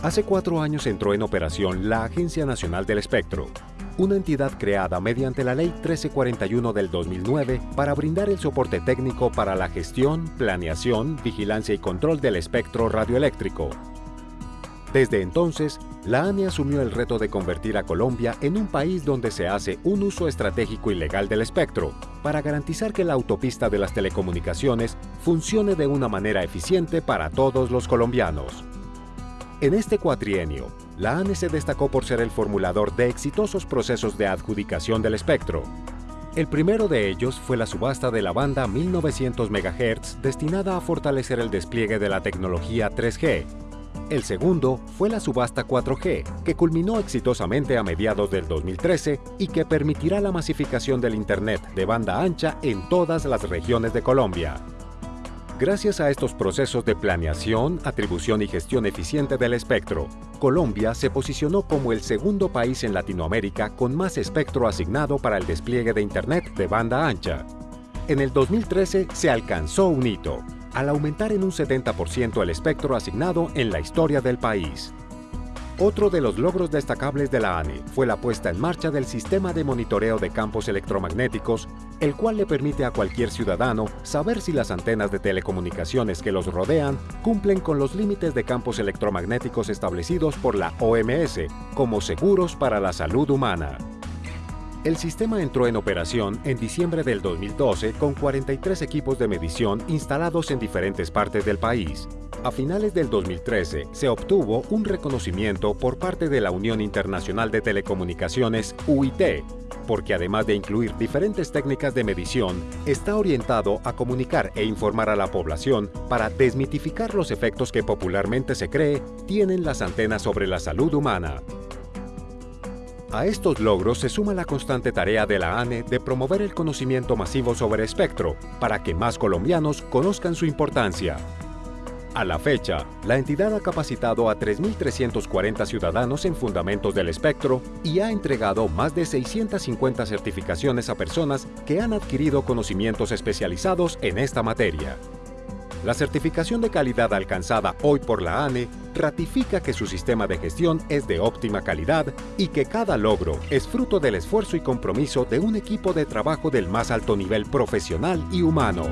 Hace cuatro años entró en operación la Agencia Nacional del Espectro, una entidad creada mediante la Ley 1341 del 2009 para brindar el soporte técnico para la gestión, planeación, vigilancia y control del espectro radioeléctrico. Desde entonces, la ANE asumió el reto de convertir a Colombia en un país donde se hace un uso estratégico y legal del espectro, para garantizar que la autopista de las telecomunicaciones funcione de una manera eficiente para todos los colombianos. En este cuatrienio, la ANE se destacó por ser el formulador de exitosos procesos de adjudicación del espectro. El primero de ellos fue la subasta de la banda 1900 MHz destinada a fortalecer el despliegue de la tecnología 3G. El segundo fue la subasta 4G, que culminó exitosamente a mediados del 2013 y que permitirá la masificación del Internet de banda ancha en todas las regiones de Colombia. Gracias a estos procesos de planeación, atribución y gestión eficiente del espectro, Colombia se posicionó como el segundo país en Latinoamérica con más espectro asignado para el despliegue de Internet de banda ancha. En el 2013 se alcanzó un hito, al aumentar en un 70% el espectro asignado en la historia del país. Otro de los logros destacables de la ANE fue la puesta en marcha del sistema de monitoreo de campos electromagnéticos, el cual le permite a cualquier ciudadano saber si las antenas de telecomunicaciones que los rodean cumplen con los límites de campos electromagnéticos establecidos por la OMS como seguros para la salud humana. El sistema entró en operación en diciembre del 2012 con 43 equipos de medición instalados en diferentes partes del país, a finales del 2013 se obtuvo un reconocimiento por parte de la Unión Internacional de Telecomunicaciones, UIT, porque además de incluir diferentes técnicas de medición, está orientado a comunicar e informar a la población para desmitificar los efectos que popularmente se cree tienen las antenas sobre la salud humana. A estos logros se suma la constante tarea de la ANE de promover el conocimiento masivo sobre espectro, para que más colombianos conozcan su importancia. A la fecha, la entidad ha capacitado a 3.340 ciudadanos en fundamentos del espectro y ha entregado más de 650 certificaciones a personas que han adquirido conocimientos especializados en esta materia. La certificación de calidad alcanzada hoy por la ANE ratifica que su sistema de gestión es de óptima calidad y que cada logro es fruto del esfuerzo y compromiso de un equipo de trabajo del más alto nivel profesional y humano.